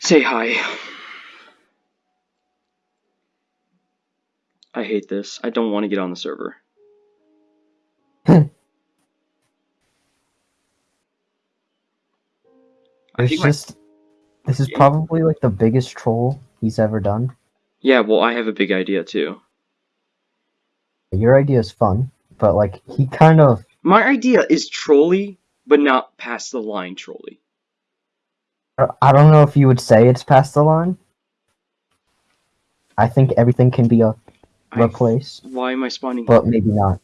Say hi. I hate this. I don't want to get on the server. My- just this is probably like the biggest troll he's ever done. Yeah, well, I have a big idea too. Your idea is fun, but like he kind of My idea is trolly, but not past the line trolly. I don't know if you would say it's past the line. I think everything can be a replace, Why am I spawning? but maybe not.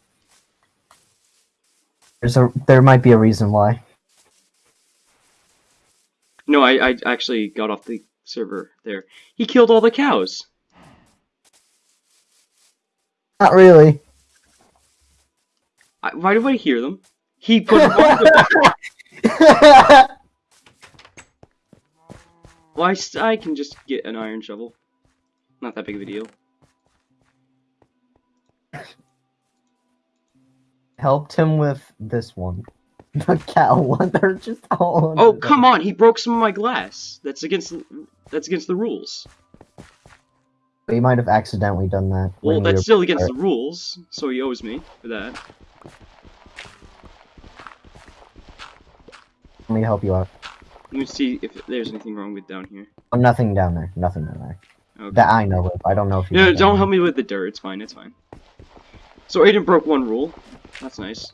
There's a there might be a reason why. No, I, I actually got off the server there. He killed all the cows. Not really. I, why do I hear them? He put them on the Well, I can just get an iron shovel. Not that big of a deal. Helped him with this one. The cow one. They're just all. Oh, come on! He broke some of my glass. That's against that's against the rules. He might have accidentally done that. Well, we that's still against the rules, so he owes me for that. Let me help you out. Let me see if there's anything wrong with down here. Oh, nothing down there. Nothing down there. Okay. That I know of. I don't know if you. No, know don't there. help me with the dirt. It's fine. It's fine. So Aiden broke one rule. That's nice.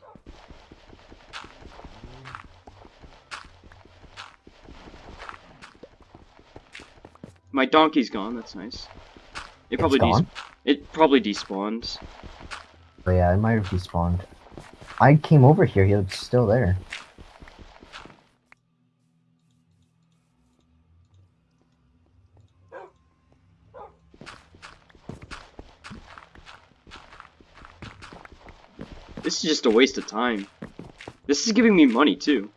My donkey's gone. That's nice. It It's probably gone? it probably despawned. Oh, yeah, it might have despawned. I came over here. He was still there. Just a waste of time. This is giving me money too.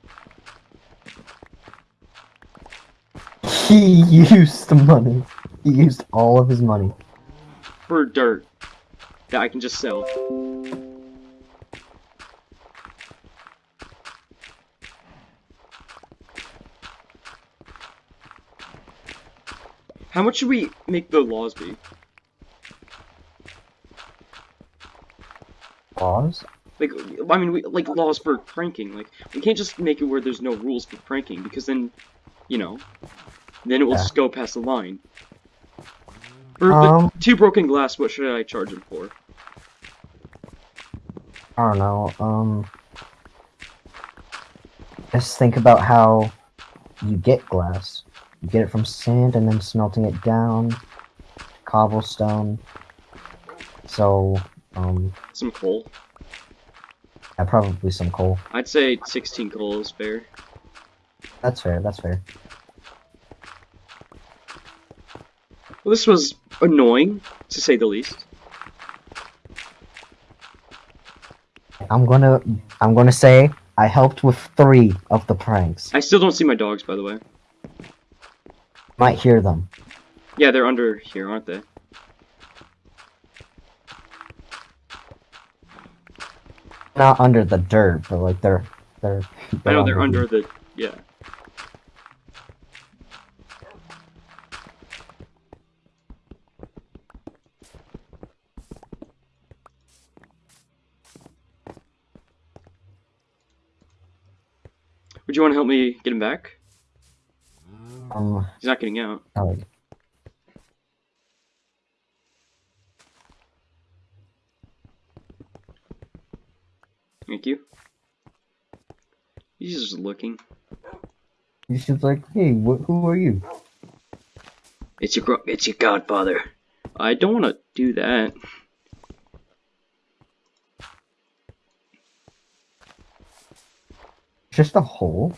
He used the money. He used all of his money. for dirt that I can just sell. How much should we make the laws be? Pause. Like, I mean, we, like laws for pranking. Like, we can't just make it where there's no rules for pranking because then, you know, then it will Yeah. just go past the line. Um. two broken glass, what should I charge him for? I don't know. Um. Just think about how you get glass. You get it from sand and then smelting it down, cobblestone. So, um, Some coal. Yeah, probably some coal. I'd say 16 coal is fair. That's fair. That's fair. Well, this was annoying, to say the least. I'm gonna. I'm gonna say I helped with three of the pranks. I still don't see my dogs, by the way. Might hear them. Yeah, they're under here, aren't they? Not under the dirt, but like they're they're. I know they're the- under the... yeah. Would you want to help me get him back? Um. He's not getting out. Thank you. He's just looking. He's just like, hey, wh- who are you? It's your it's your godfather. I don't want to do that. Just a hole.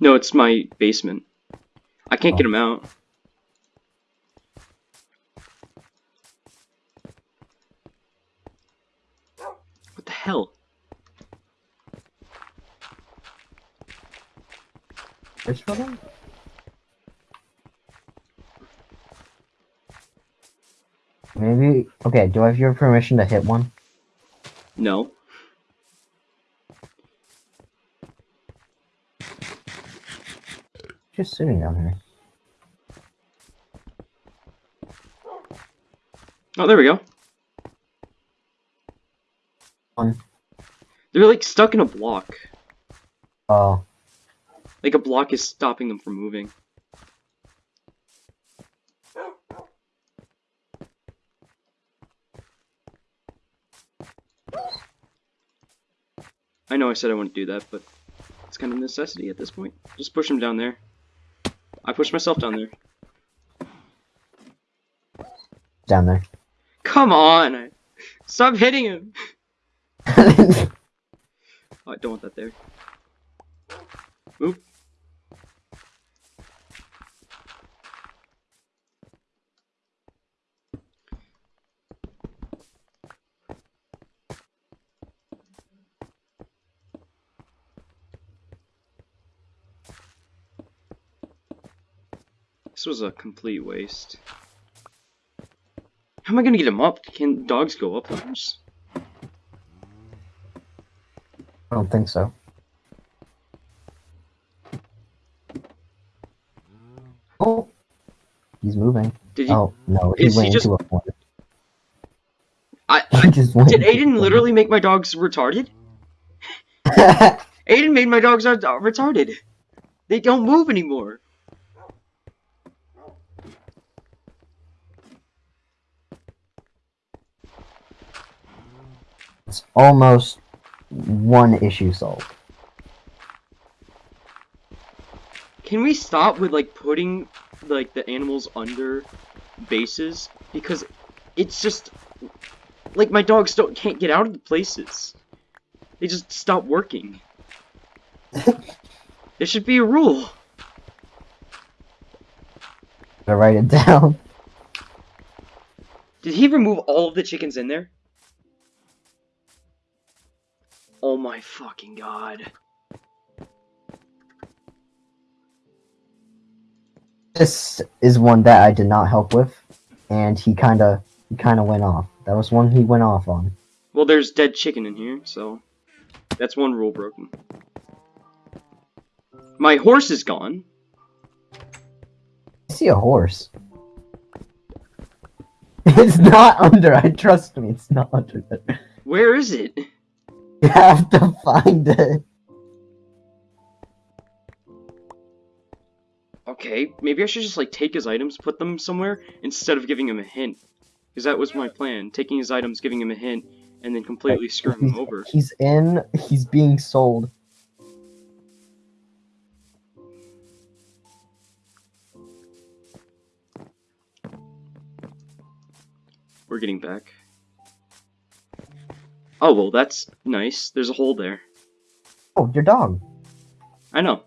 No, it's my basement. I can't get oh. him out. Hell? Fish for? Maybe. Okay. Do I have your permission to hit one? No. Just sitting down here. Oh, there we go. They're like stuck in a block. Oh, Like a block is stopping them from moving. I know I said I wouldn't do that, but it's kind of necessity at this point. Just push him down there. I pushed myself down there. down there. Come on! Stop hitting him! I don't want that there. Move. This was a complete waste. How am I gonna get him up? Can dogs go up ladders? I don't think so. Oh, he's moving. Did he? Oh no, he Is he went just- into a corner. I, He just went Did Aiden literally make my dogs retarded? Aiden made my dogs retarded. They don't move anymore. it's almost one issue solved. Can we stop with like putting like the animals under bases because it's just like my dogs don't can't get out of the places. They just stop working. there should be a rule. Gotta write it down. Did he remove all of the chickens in there? Oh my fucking god. This is one that I did not help with, and he kind of he kind of went off. That was one he went off on. Well, there's dead chicken in here, so that's one rule broken. My horse is gone. I see a horse. It's not under. I trust me. It's not under there. Where is it? You have to find it. Okay, maybe I should just like take his items, put them somewhere instead of giving him a hint. Because that was my plan, taking his items, giving him a hint, and then completely screwing him over. He's in. He's being sold. We're getting back. Oh, well, that's nice. There's a hole there. Oh, your dog. I know.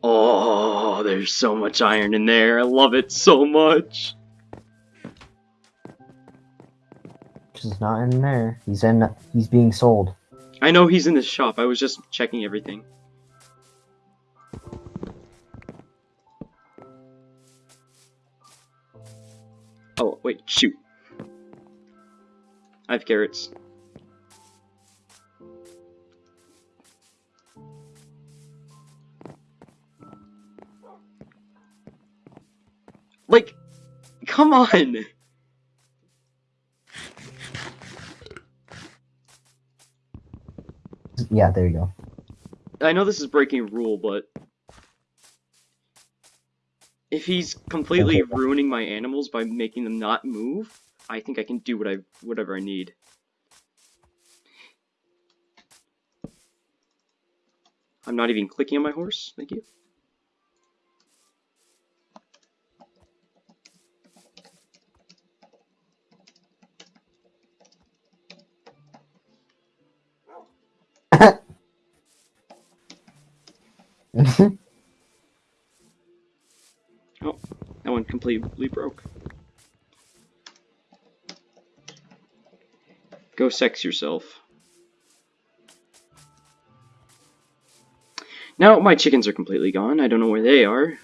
Oh, there's so much iron in there. I love it so much. He's not in there. He's in. He's being sold. I know he's in the shop. I was just checking everything. Oh, wait, shoot. I have carrots. Like, come on! Yeah, there you go. I know this is breaking rule, but if he's completely ruining my animals by making them not move, I think I can do what I whatever I need. I'm not even clicking on my horse. Thank you. That completely broke. Go sex yourself. Now my chickens are completely gone. I don't know where they are.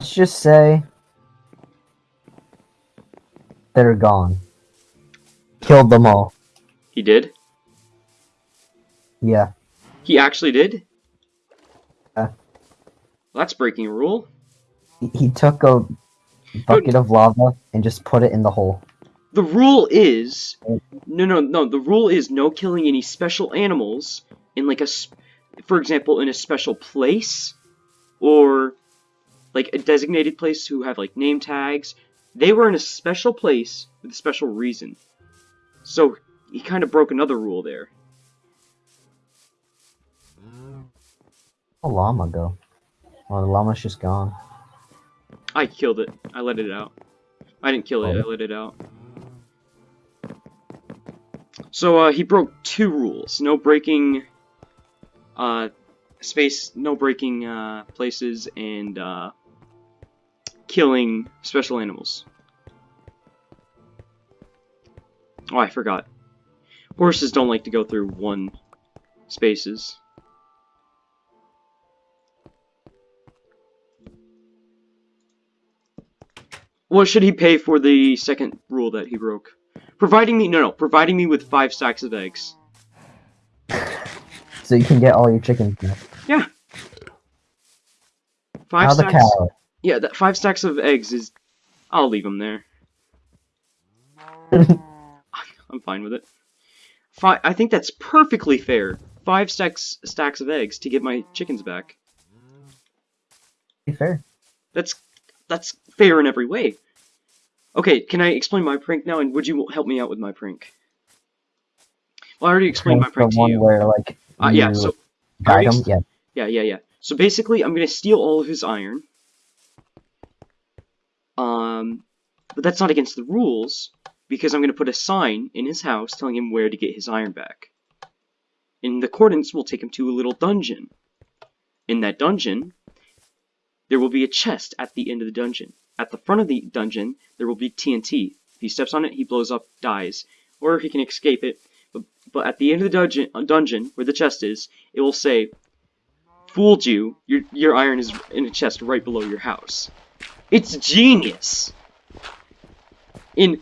Let's just say they're gone. Killed them all. He did? Yeah. He actually did? Well, that's breaking a rule. He, he took a bucket of lava and just put it in the hole. The rule is oh. no, no, no. The rule is no killing any special animals in like a, for example, in a special place, or like a designated place who have like name tags. They were in a special place with a special reason. So he kind of broke another rule there. A llama go. Well, the llama's just gone. I killed it. I let it out. I didn't kill it. I let it out. So uh, he broke two rules: no breaking uh, space, no breaking uh, places, and uh, killing special animals. Oh, I forgot. Horses don't like to go through one spaces. What should he pay for the second rule that he broke? Providing me no no, providing me with five stacks of eggs. So you can get all your chickens back. Five How the stacks. cow? Yeah, that five stacks of eggs is. I'll leave them there. I'm fine with it. Fi I think that's perfectly fair. Five stacks stacks of eggs to get my chickens back. Fair. That's that's fair in every way. Okay, can I explain my prank now? And would you help me out with my prank? Well, I already explained my Prank the to one you. where like Uh, yeah, so guide them. Yeah. Yeah, yeah, yeah. So basically, I'm gonna steal all of his iron. Um, but that's not against the rules because I'm gonna put a sign in his house telling him where to get his iron back. In the coordinates, we'll take him to a little dungeon. In that dungeon, there will be a chest at the end of the dungeon. At the front of the dungeon, there will be TNT. If he steps on it, he blows up, dies, or he can escape it. But, but at the end of the dungeon, uh, dungeon where the chest is, it will say fooled you. Your your iron is in a chest right below your house. It's genius. In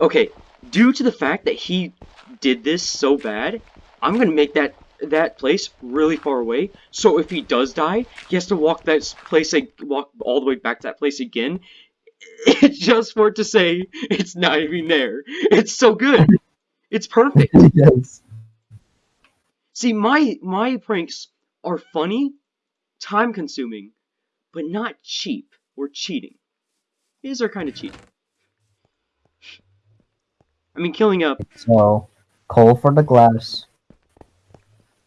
okay, due to the fact that he did this so bad, I'm gonna make that that place really far away. So if he does die, he has to walk that place walk all the way back to that place again, just for it to say it's not even there. It's so good. It's perfect. yes. See, my my pranks are funny, time consuming, but not cheap or cheating. These are kind of cheating. I mean, killing up So coal for the glass.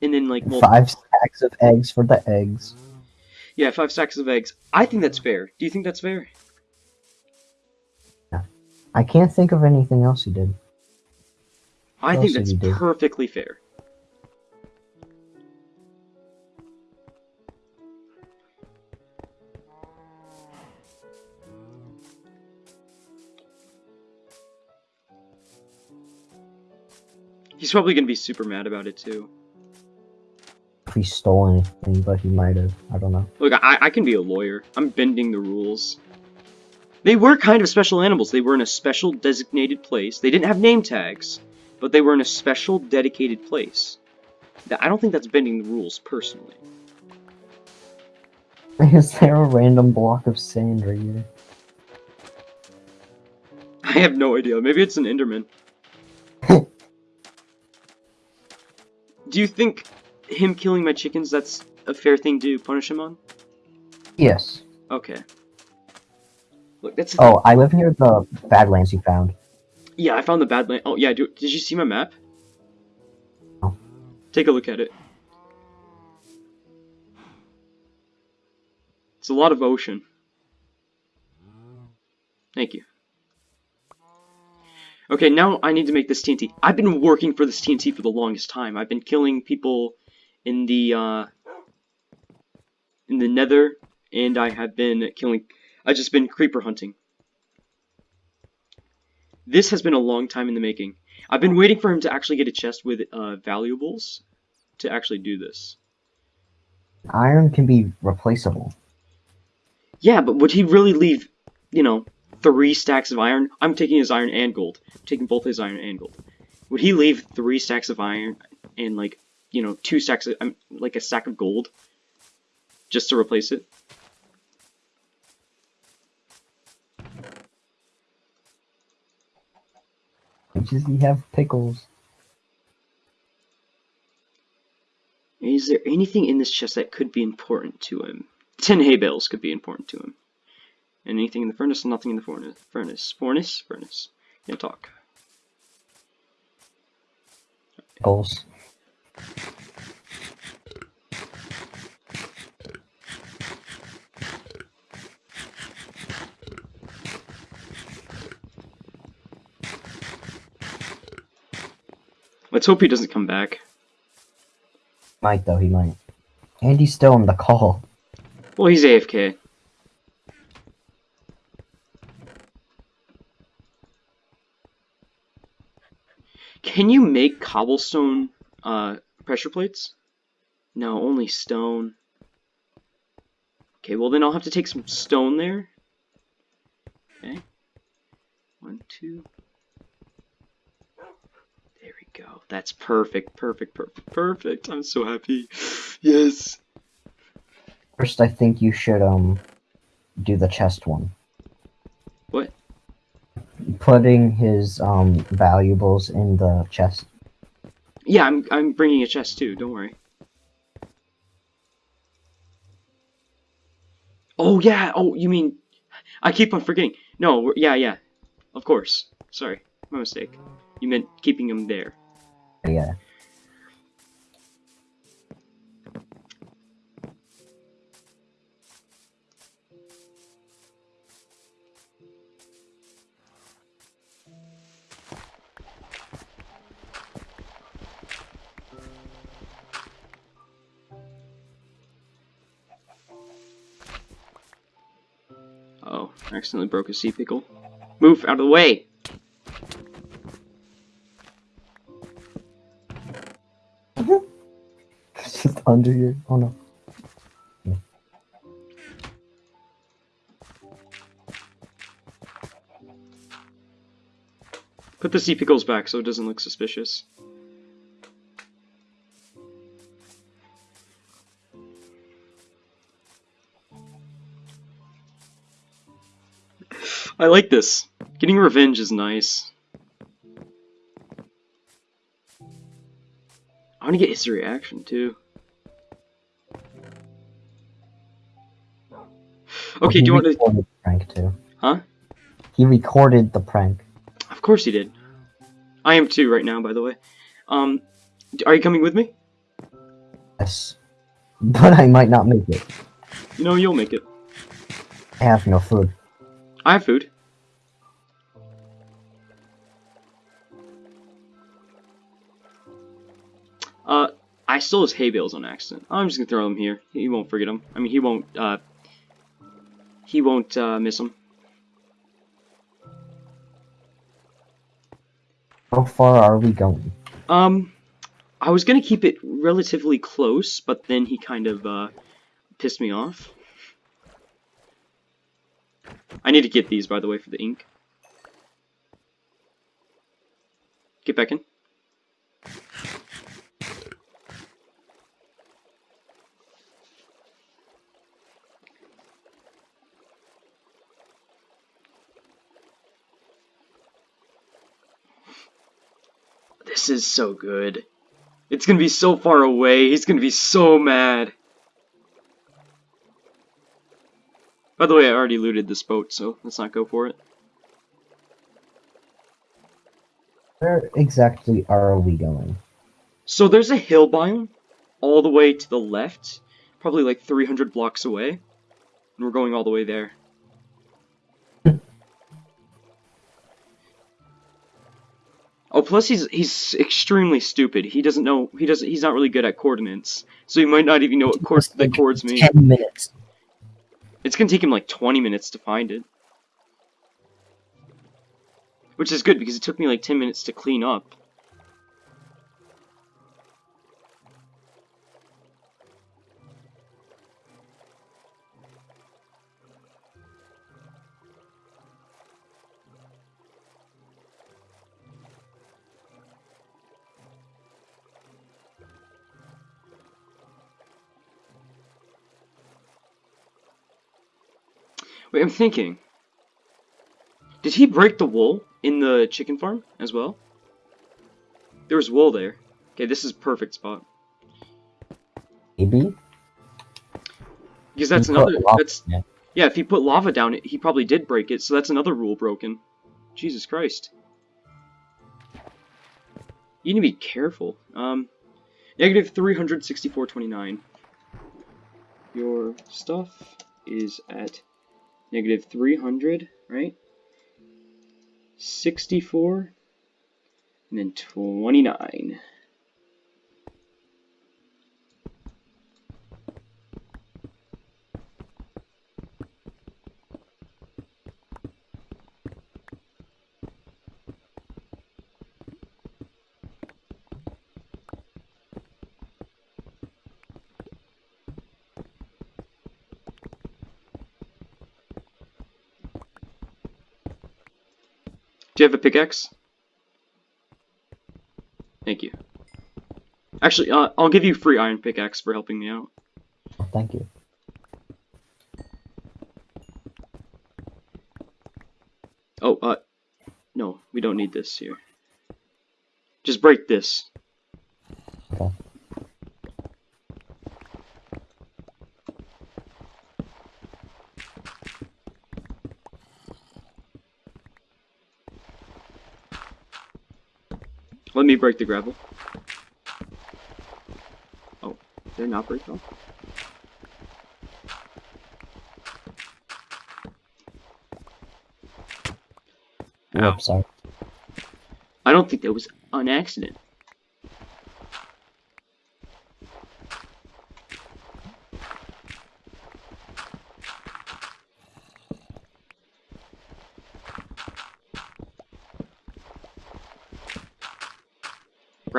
And then like well, Five stacks of eggs for the eggs. yeah, five stacks of eggs. I think that's fair. Do you think that's fair? I can't think of anything else he did. I What think that's did he do? perfectly fair. He's probably gonna be super mad about it too. He stole anything, but he might have. I don't know. Look, I, I can be a lawyer. I'm bending the rules. They were kind of special animals. They were in a special designated place. They didn't have name tags, but they were in a special dedicated place. I don't think that's bending the rules, personally. Is there a random block of sand right here? I have no idea. Maybe it's an Enderman. Do you think him killing my chickens, that's a fair thing to punish him on? Yes. Okay. Look, that's... Oh, I live near the Badlands you found. Yeah, I found the Badland. Oh, yeah, do, did you see my map? No. Take a look at it. It's a lot of ocean. Thank you. Okay, now I need to make this TNT. I've been working for this TNT for the longest time. I've been killing people in the, uh, in the nether, and I have been killing, I've just been creeper hunting. This has been a long time in the making. I've been waiting for him to actually get a chest with uh, valuables to actually do this. Iron can be replaceable. Yeah, but would he really leave, you know, three stacks of iron? I'm taking his iron and gold. I'm taking both his iron and gold. Would he leave three stacks of iron and like, you know, two stacks of, um, like a stack of gold just to replace it? Does he have pickles? Is there anything in this chest that could be important to him? Ten hay bales could be important to him. Anything in the furnace? Nothing in the furnace. Furnace. Furnace? Furnace. Can't talk. Pickles. Let's hope he doesn't come back. Might though, he might. And he's still in the call. Well, he's AFK. Can you make cobblestone uh, pressure plates? No, only stone. Okay, well then I'll have to take some stone there. Okay. One, two. There we go. That's perfect, perfect, perfect, perfect. I'm so happy. Yes. First, I think you should um do the chest one. What? Putting his um valuables in the chest. Yeah, I'm I'm bringing a chest too. Don't worry. Oh yeah. Oh, you mean? I keep on forgetting. No. Yeah, yeah. Of course. Sorry, my mistake. You meant keeping him there. Yeah. I accidentally broke a sea pickle. Move out of the way. It's just under your. Oh no. Put the sea pickles back so it doesn't look suspicious. I like this. Getting revenge is nice. I want to get his reaction too. Okay, do you want to? recorded the prank too? Huh? He recorded the prank. Of course he did. I am too right now, by the way. Um, are you coming with me? Yes. But I might not make it. You know, you'll make it. I have no food. I have food. Uh, I stole his hay bales on accident. I'm just gonna throw them here. He won't forget them. I mean, he won't, uh, he won't, uh, miss them. How far are we going? Um, I was gonna keep it relatively close, but then he kind of, uh, pissed me off. I need to get these, by the way, for the ink. Get back in. This is so good. It's gonna be so far away. He's gonna be so mad. By the way, I already looted this boat, so let's not go for it. Where exactly are we going? So there's a hill biome all the way to the left, probably like 300 blocks away, and we're going all the way there. Oh, plus he's he's extremely stupid. He doesn't know he doesn't he's not really good at coordinates, so he might not even know what the take chords mean. Ten minutes. It's gonna take him like 20 minutes to find it. Which is good because it took me like 10 minutes to clean up. Wait, I'm thinking. Did he break the wool in the chicken farm as well? There was wool there. Okay, this is perfect spot. Maybe. Because that's another. That's it. yeah. If he put lava down, it, he probably did break it. So that's another rule broken. Jesus Christ. You need to be careful. Um, negative three hundred sixty-four twenty-nine. Your stuff is at negative 300, right? 64, and then 29. You have a pickaxe? Thank you. Actually, uh, I'll give you free iron pickaxe for helping me out. Thank you. Oh, uh, no, we don't need this here. Just break this. Break the gravel. Oh, did I not break them? Ow. Oops, sorry. I don't think that was an accident.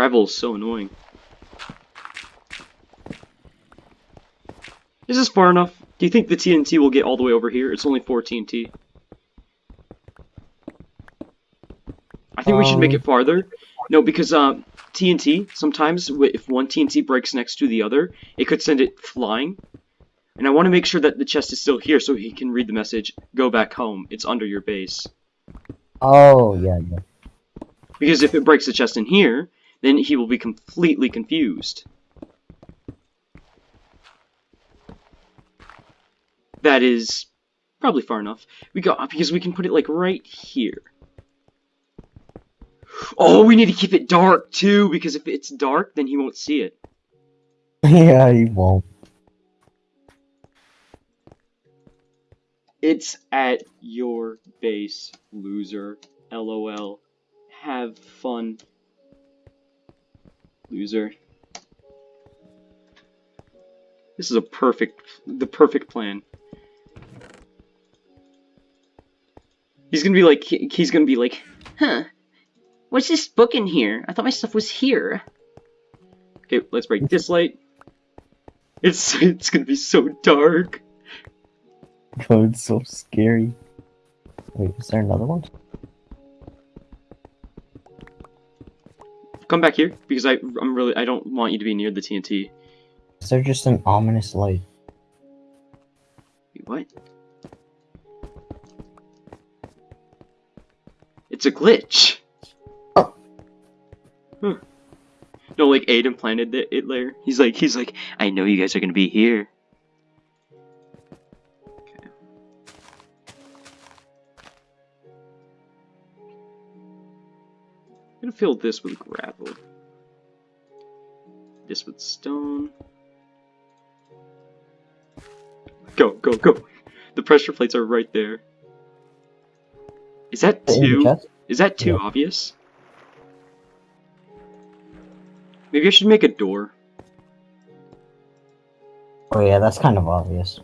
Gravel is so annoying. Is this far enough? Do you think the TNT will get all the way over here? It's only 4 TNT. I think we should make Um, it farther. No, because um, TNT, sometimes if one TNT breaks next to the other, it could send it flying. And I want to make sure that the chest is still here so he can read the message, go back home, it's under your base. Oh, yeah, yeah. Because if it breaks the chest in here, then he will be completely confused. That is probably far enough. We got because we can put it like right here. Oh, we need to keep it dark too because if it's dark, then he won't see it. yeah, he won't. It's at your base, loser. LOL. Have fun, loser. This is a perfect, the perfect plan. He's gonna be like, he's gonna be like, huh? What's this book in here? I thought my stuff was here. Okay, let's break this light. It's it's gonna be so dark. Oh, it's so scary. Wait, is there another one? Come back here because I I'm really I don't want you to be near the TNT. Is there just an ominous light? Wait, what? It's a glitch. Oh. Huh. No, like Aiden planted it, it there. He's like he's like I know you guys are gonna be here. Fill this with gravel. This with stone. Go, go, go. The pressure plates are right there. Is that too? Is that too Yeah. obvious? Maybe I should make a door. Oh yeah, that's kind of obvious.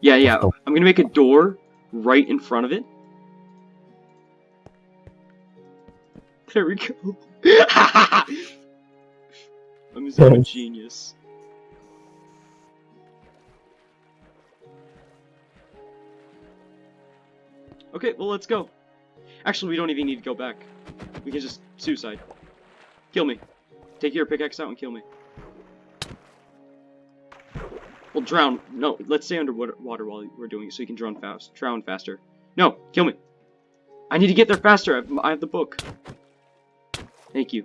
Yeah, yeah. I'm gonna make a door right in front of it. There we go. I'm a zone genius. Okay, well let's go. Actually, we don't even need to go back. We can just suicide. Kill me. Take your pickaxe out and kill me. Well, drown. No, let's stay underwater while we're doing it so you can drown fast. Drown faster. No, kill me. I need to get there faster. I have the book. Thank you.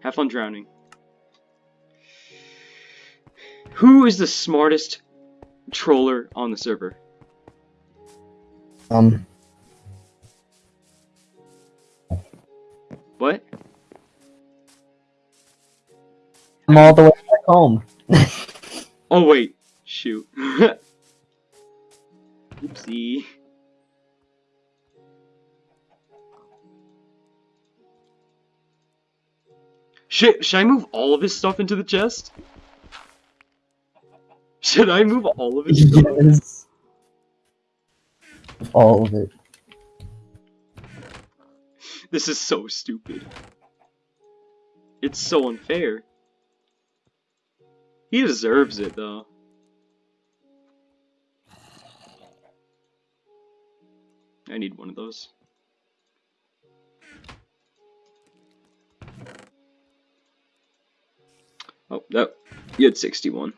Have fun drowning. Who is the smartest troller on the server? Um, What? I'm all the way back home. Oh wait, shoot. Oopsie. Shit, should I move all of his stuff into the chest? Should I move all of his stuff? yes. All of it. This is so stupid. It's so unfair. He deserves it, though. I need one of those. Oh, no. You had 61.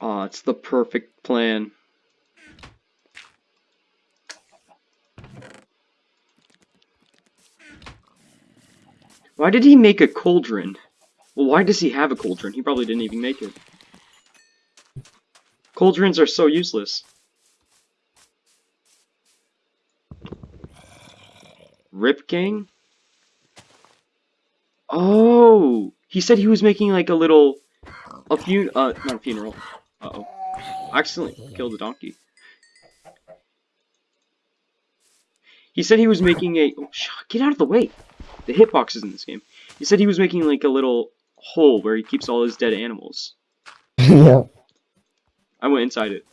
Aw, it's the perfect plan. Why did he make a cauldron? Well, why does he have a cauldron? He probably didn't even make it. Cauldrons are so useless. Rip Gang? Oh! He said he was making like a little... A fun... Uh, not a funeral. Uh-oh. Accidentally killed a donkey. He said he was making a... Oh, get out of the way! The hitboxes in this game. He said he was making like a little hole where he keeps all his dead animals. yeah. I went inside it.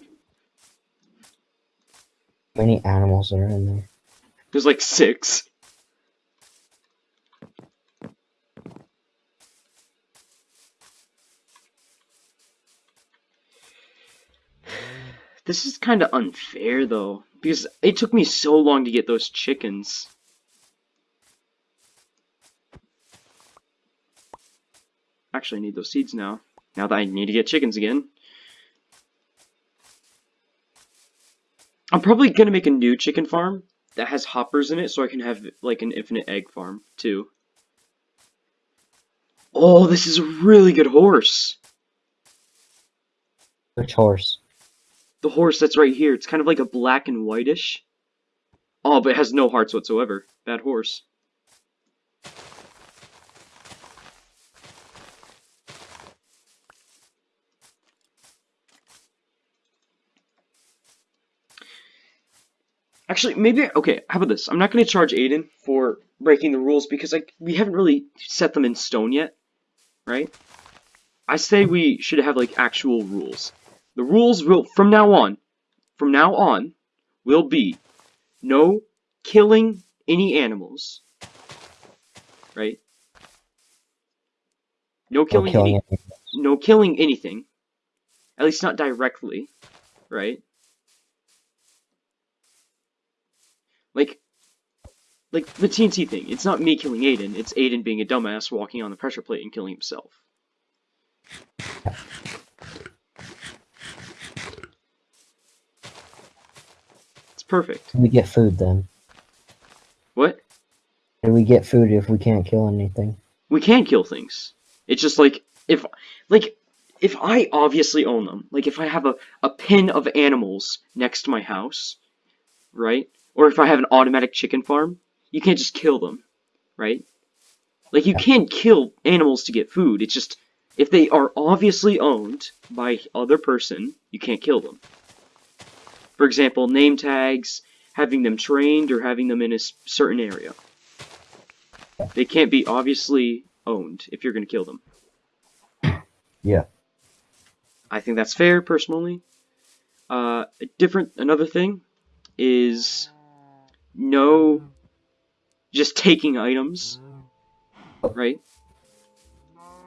How Many animals are in there. There's like six. This is kind of unfair though, because it took me so long to get those chickens. Actually, I need those seeds now. Now that I need to get chickens again. I'm probably gonna make a new chicken farm that has hoppers in it so I can have like an infinite egg farm too. Oh, this is a really good horse. Which horse? The horse that's right here. It's kind of like a black and whitish. Oh, but it has no hearts whatsoever. Bad horse. Actually, maybe okay. How about this? I'm not going to charge Aiden for breaking the rules because like we haven't really set them in stone yet, right? I say we should have like actual rules. The rules will from now on, from now on, will be no killing any animals, right? No killing, killing any, it. no killing anything, at least not directly, right? Like, like the TNT thing. It's not me killing Aiden. It's Aiden being a dumbass walking on the pressure plate and killing himself. It's perfect. We get food then. What? Do we get food if we can't kill anything? We can kill things. It's just like if like if I obviously own them, like if I have a, a pen of animals next to my house, right? Or if I have an automatic chicken farm, you can't just kill them, right? Like you can't kill animals to get food. It's just if they are obviously owned by other person, you can't kill them. For example, name tags, having them trained, or having them in a certain area. They can't be obviously owned if you're going to kill them. Yeah. I think that's fair, personally. Uh, a different, another thing is no just taking items, right?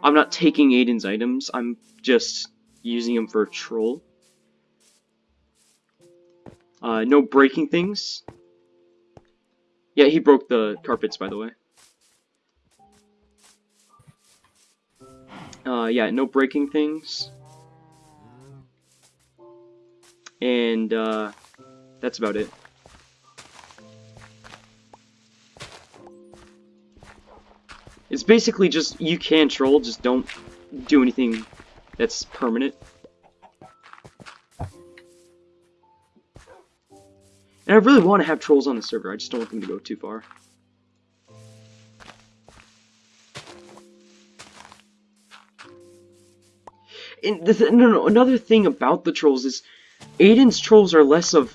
I'm not taking Aiden's items, I'm just using them for a troll. Uh, no breaking things. Yeah, he broke the carpets, by the way. Uh, yeah, no breaking things. And, uh, that's about it. It's basically just, you can troll, just don't do anything that's permanent. And I really want to have trolls on the server, I just don't want them to go too far. And th no, no, another thing about the trolls is, Aiden's trolls are less of,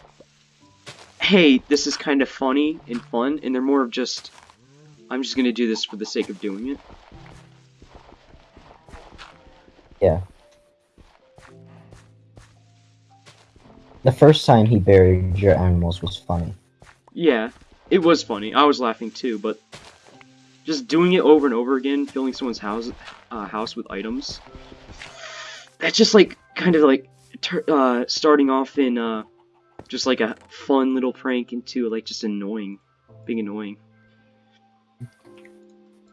hey, this is kind of funny and fun, and they're more of just, I'm just gonna do this for the sake of doing it. Yeah. The first time he buried your animals was funny. Yeah, it was funny. I was laughing too, but just doing it over and over again, filling someone's house uh, house with items. That's just like kind of like uh, starting off in uh, just like a fun little prank into like just annoying, being annoying.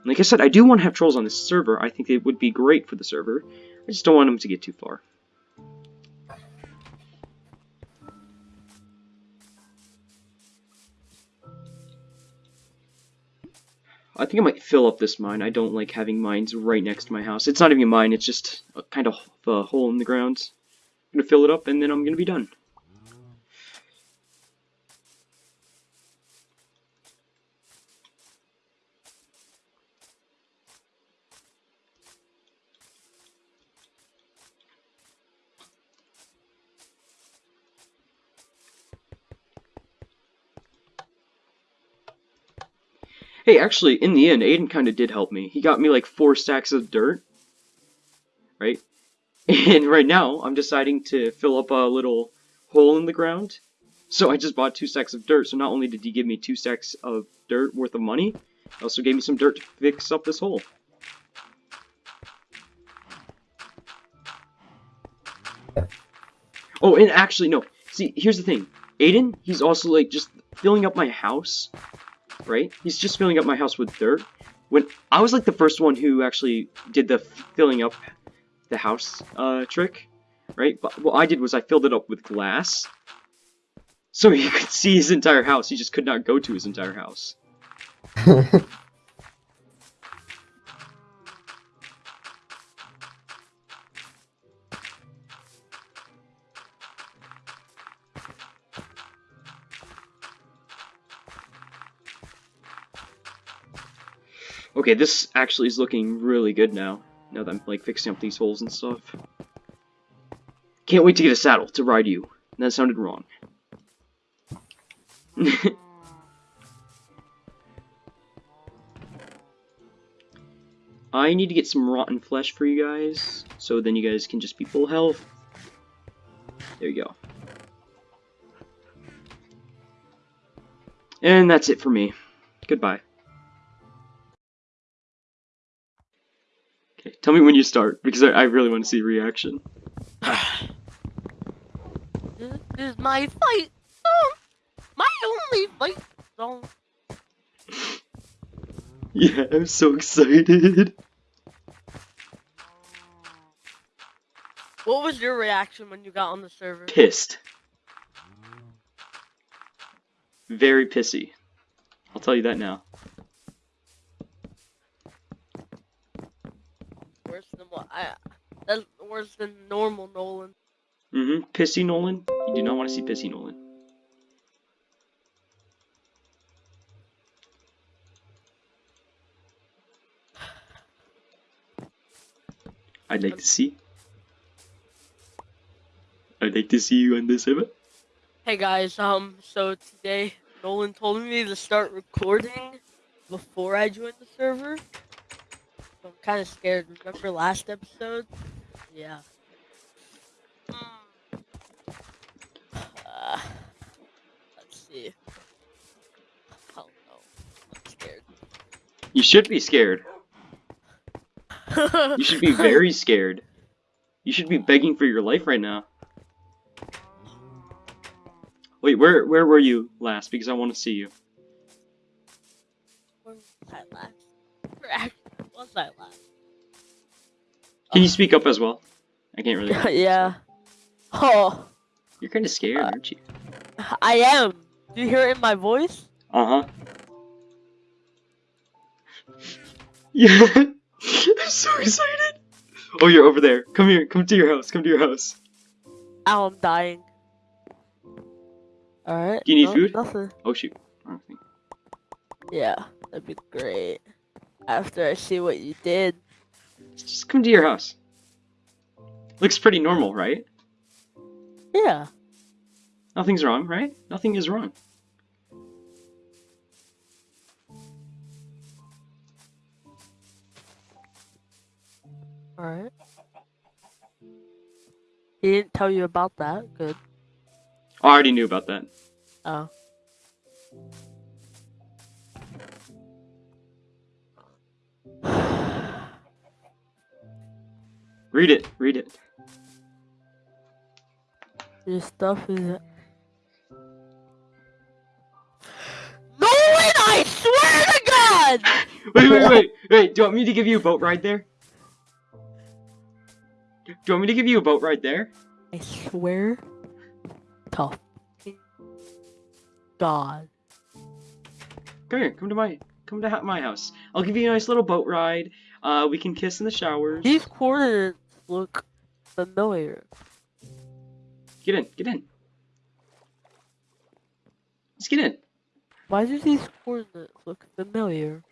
Like I said, I do want to have trolls on this server. I think it would be great for the server. I just don't want them to get too far. I think I might fill up this mine. I don't like having mines right next to my house. It's not even a mine, it's just a kind of a hole in the ground. I'm gonna fill it up and then I'm gonna be done. Hey, actually, in the end, Aiden kind of did help me. He got me like four stacks of dirt, right? And right now, I'm deciding to fill up a little hole in the ground. So I just bought two stacks of dirt. So not only did he give me two stacks of dirt worth of money, he also gave me some dirt to fix up this hole. Oh, and actually, no. See, here's the thing. Aiden, he's also like just filling up my house right? He's just filling up my house with dirt. When I was like the first one who actually did the filling up the house uh, trick, right? But what I did was I filled it up with glass. So he could see his entire house. He just could not go to his entire house. Okay, this actually is looking really good now. Now that I'm like fixing up these holes and stuff. Can't wait to get a saddle to ride you. That sounded wrong. I need to get some rotten flesh for you guys, so then you guys can just be full health. There you go. And that's it for me. Goodbye. Tell me when you start, because I, I really want to see reaction. this is my fight song! My only fight song! Yeah, I'm so excited. What was your reaction when you got on the server? Pissed. Very pissy. I'll tell you that now. What I. That's worse than normal Nolan. Mm-hmm. Pissy Nolan? You do not want to see Pissy Nolan. I'd like to see. I'd like to see you on the server. Hey guys, um, so today Nolan told me to start recording before I joined the server. So I'm kind of scared. Remember last episode? Yeah. Uh, let's see. Oh no, I'm scared. You should be scared. You should be very scared. You should be begging for your life right now. Wait, where where were you last? Because I want to see you. Where was I last? Where actually was I last? Can you speak up as well? I can't really. hear you, yeah. Oh, You're kind of scared, aren't you? I am. Do you hear it in my voice? Uh huh. Yeah. I'm so excited. Oh, you're over there. Come here. Come to your house. Come to your house. Ow, I'm dying. Alright. Do you need no, food? Nothing. Oh shoot. Wrong thing. Yeah, that'd be great. After I see what you did. Just come to your house. Looks pretty normal, right? Yeah. Nothing's wrong, right? Nothing is wrong. Alright. He didn't tell you about that. Good. I already knew about that. Oh. Read it. Read it. Your stuff is. No, way, I swear to God! Wait, wait, wait, wait. Do you want me to give you a boat ride there? Do you want me to give you a boat ride there? I swear to fucking God. Come here. Come to my. Come to ha- my house. I'll give you a nice little boat ride. Uh, we can kiss in the showers. These coordinates look familiar. Get in. Get in. Let's get in. Why do these coordinates look familiar?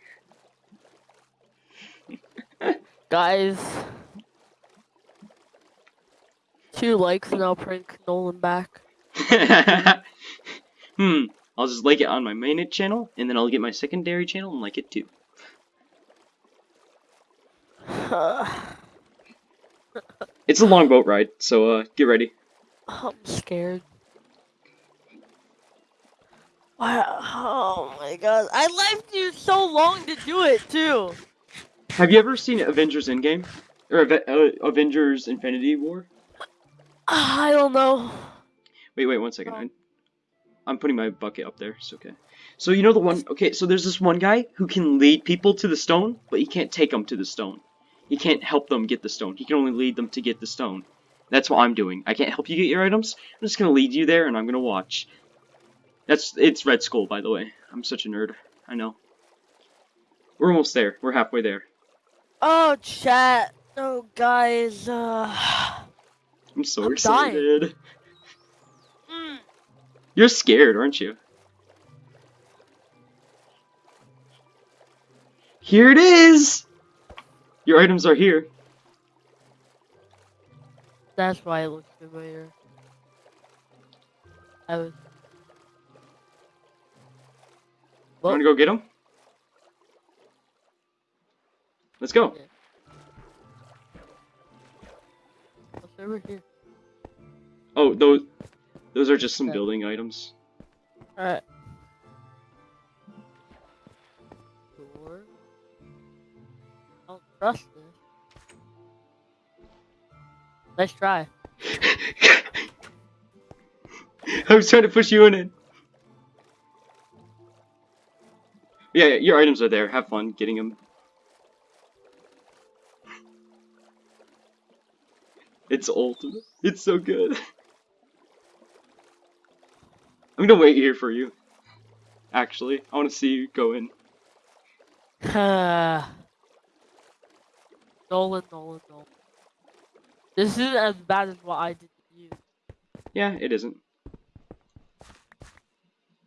Guys. Two likes and I'll prank Nolan back. hmm. I'll just like it on my main channel, and then I'll get my secondary channel and like it too. It's a long boat ride, so uh, get ready. I'm scared. Wow. Oh my god. I left you so long to do it too. Have you ever seen Avengers Endgame? Or uh, Avengers Infinity War? I don't know. Wait, wait, one second. I, I'm putting my bucket up there. It's okay. So you know the one. Okay, so there's this one guy who can lead people to the stone, but he can't take them to the stone. He can't help them get the stone. He can only lead them to get the stone. That's what I'm doing. I can't help you get your items. I'm just gonna lead you there, and I'm gonna watch. That's it's Red Skull, by the way. I'm such a nerd. I know. We're almost there. We're halfway there. Oh chat. Oh, guys, uh I'm so I'm dying. excited. mm, You're scared, aren't you? Here it is! Your items are here. that's why it looks familiar. I was You wanna go get them? Let's go. over oh, here? Oh, those those are just some Okay. building items. Alright. Door. Trust. Let's try. I was trying to push you in it. Yeah, yeah, your items are there. Have fun getting them. It's ultimate. It's so good. I'm gonna wait here for you. Actually, I want to see you go in. Nolan, Nolan, Nolan. This isn't as bad as what I did to you, Yeah, it isn't.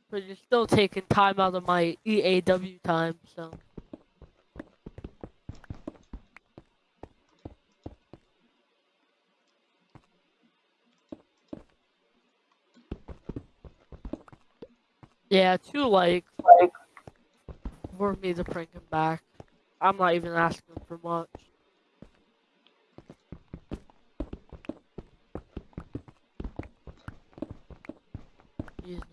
but you're still taking time out of my EAW time, so. Yeah, two likes like, for me to bring him back. I'm not even asking for much. Jesus.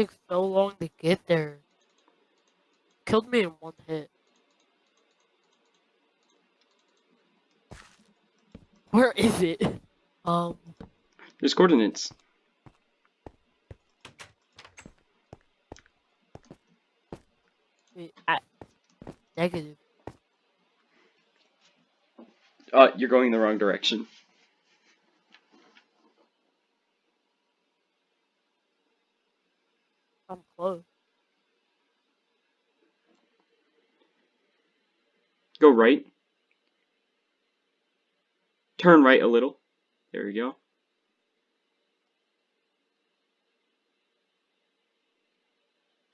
Takes so long to get there. Killed me in one hit. Where is it? Um, There's coordinates. wait, I, negative. Uh, you're going in the wrong direction. I'm close. Go right. Turn right a little. There we go.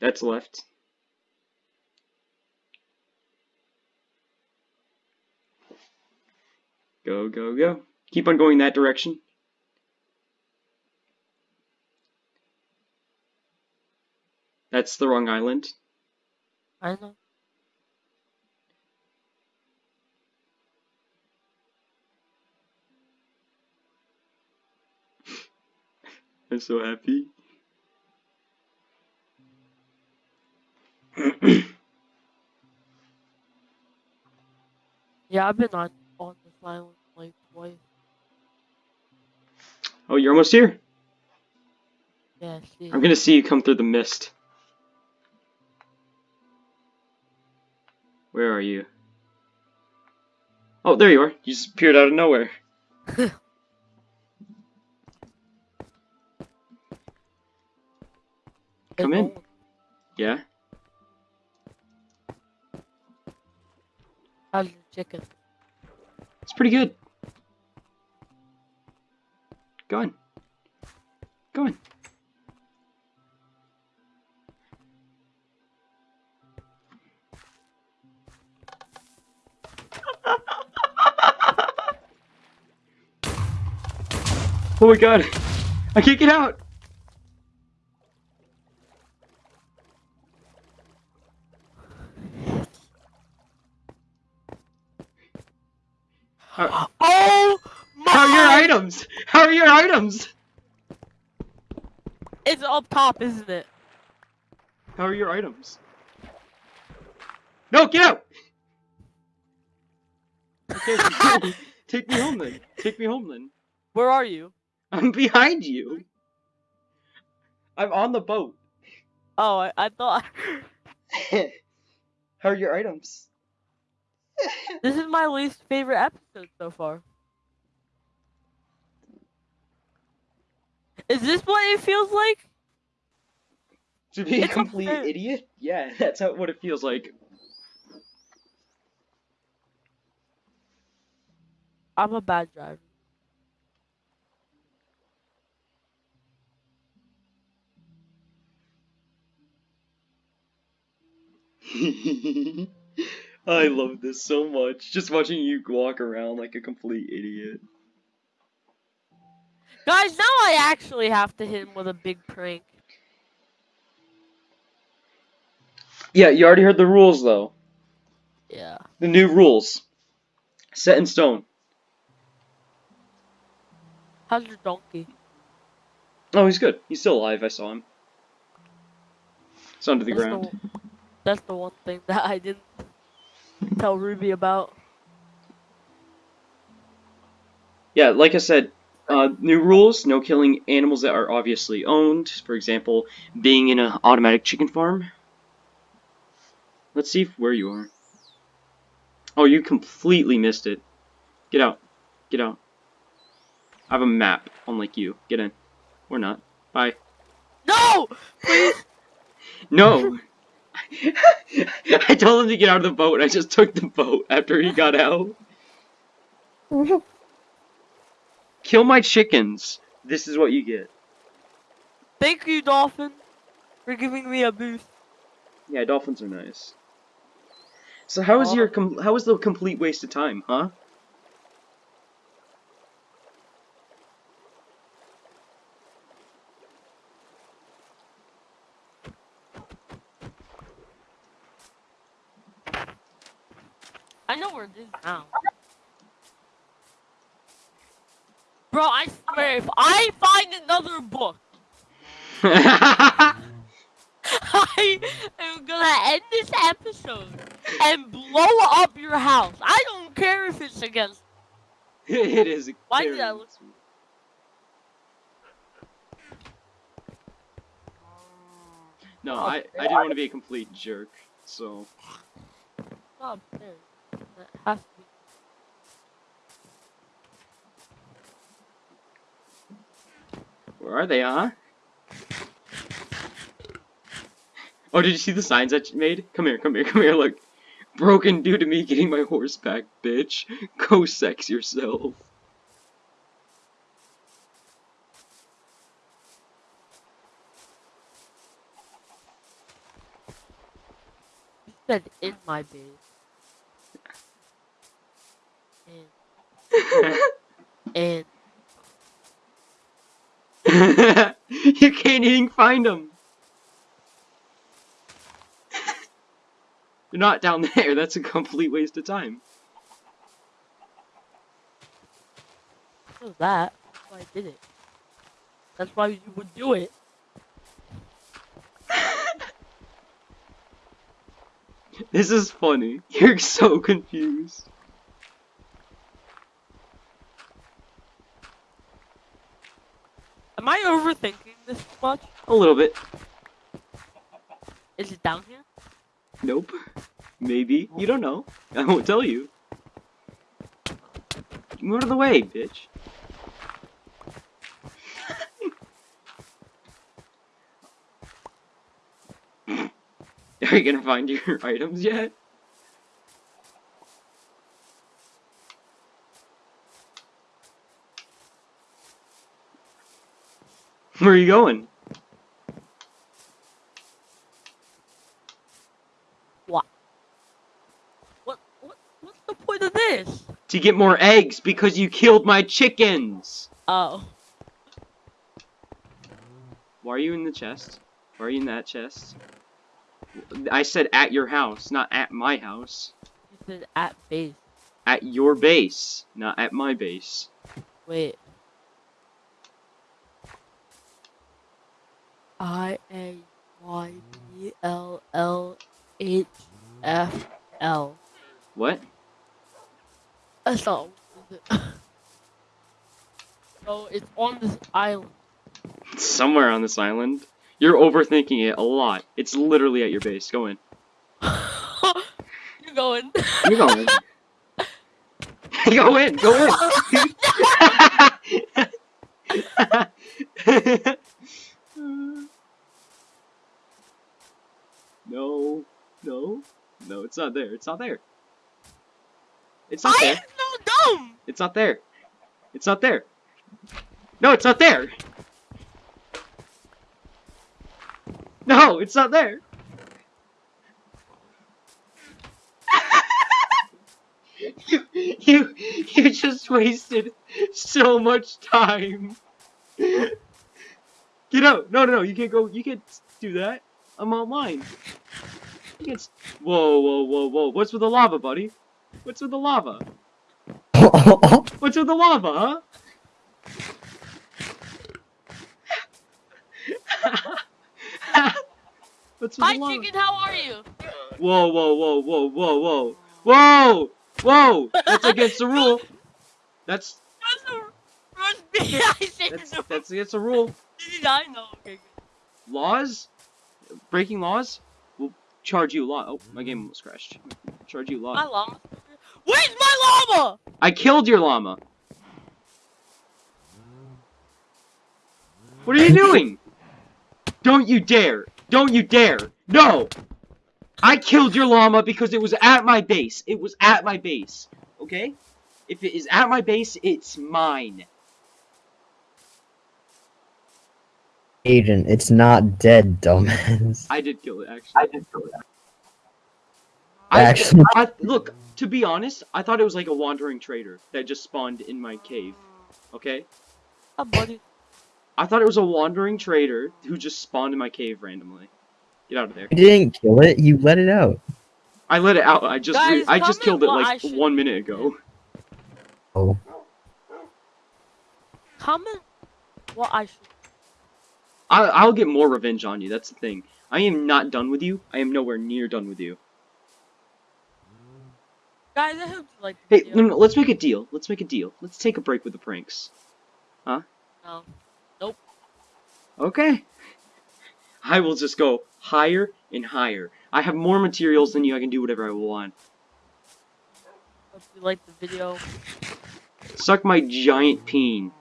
That's left. Go, go, go. Keep on going that direction. That's the wrong island. I know. I'm so happy. Yeah, I've been on on this island like twice. oh, you're almost here. Yeah. I'm gonna see you come through the mist. Where are you? Oh, there you are. You just appeared out of nowhere. Come in. Yeah? How's your chicken? It's pretty good. Go on. Go on. oh my god. I can't get out. How, Oh my! how are your items? How are your items? It's up top, isn't it? How are your items? No, get out! Take me home then. Take me home then. Where are you? I'm behind you. I'm on the boat. Oh, I, I thought How are your items? this is my least favorite episode so far. Is this what it feels like? To be a It's complete idiot? Yeah, that's how, what it feels like. I'm a bad driver. I love this so much. Just watching you walk around like a complete idiot. Guys, now I actually have to hit him with a big prank. Yeah, you already heard the rules though. Yeah. The new rules. Set in stone. How's your donkey? Oh, he's good. He's still alive. I saw him. It's under the That's ground. The, that's the one thing that I didn't tell Ruby about. Yeah, like I said, uh, new rules: no killing animals that are obviously owned. For example, being in an automatic chicken farm. Let's see where you are. Oh, you completely missed it. Get out. Get out. I have a map, unlike you. Get in. Or not. Bye. No! Please! No! I told him to get out of the boat. I just took the boat after he got out. Kill my chickens. This is what you get. Thank you, Dolphin, for giving me a boost. Yeah, dolphins are nice. So how is Oh. your com how is the complete waste of time, huh? I know where it is now. Bro, I swear, if I find another book, I am gonna end this episode and blow up your house. I don't care if it's against. it is. Why did I look- No, Oh, I, I didn't want to be a complete jerk, so. Oh, Not upstairs. That has to be. Where are they, huh? Oh, did you see the signs that you made? Come here, come here, come here, look. Broken due to me getting my horse back, bitch. Go sex yourself. You said in my base. And and you can't find them. They're not down there. That's a complete waste of time. what was that? That's why I did it. That's why you would do it. This is funny. You're so confused. Am I overthinking this much? A little bit. Is it down here? Nope. Maybe. You don't know. I won't tell you. Move out of the way, bitch. Are you gonna find your items yet? Where are you going? What what what's the point of this? To get more eggs because you killed my chickens! Oh. Why are you in the chest? Why are you in that chest? I said at your house, not at my house. You said at base. At your base, not at my base. Wait. I A Y B L L H F L. What? That's not it? So it's on this island. Somewhere on this island. You're overthinking it a lot. It's literally at your base. Go in. You're going. You're going. go in. Go in. Mm. no. No. No, it's not there. It's not there. It's not I there. I am so dumb. It's not there. It's not there. No, it's not there. No, it's not there. you, you, you just wasted so much time. Get out! No, no, no! You can't go. You can't do that. I'm online. You can't. s- Whoa, whoa, whoa, whoa! What's with the lava, buddy? What's with the lava? What's with the lava, huh? What's with Hi the lava? chicken, how are you? Whoa, whoa, whoa, whoa, whoa, whoa, whoa, whoa! That's against the rule. That's That's a roast beef. I said that's that's against the rule. Did I know? Okay, good. Laws, breaking laws, will charge you a lot. Oh, my game almost crashed. Charge you a lot. My llama. Where's my llama? I killed your llama. What are you doing? Don't you dare! Don't you dare! No! I killed your llama because it was at my base. It was at my base. Okay? If it is at my base, it's mine. Agent, it's not dead, dumbass. I did kill it, actually. I did kill it. I, actually, I, look, to be honest, I thought it was like a wandering trader that just spawned in my cave. Okay? Oh, buddy. I thought it was a wandering trader who just spawned in my cave randomly. Get out of there. you didn't kill it. You let it out. I let it out. I just Guys, I just killed it like should one minute ago. Oh, Comment what I should. I I'll get more revenge on you. That's the thing. I am not done with you. I am nowhere near done with you. Guys, I hope you like the Hey, video. no, no, let's make a deal. Let's make a deal. Let's take a break with the pranks. Huh? No. Nope. Okay. I will just go higher and higher. I have more materials than you. I can do whatever I want. Hope you like the video. Suck my giant peen.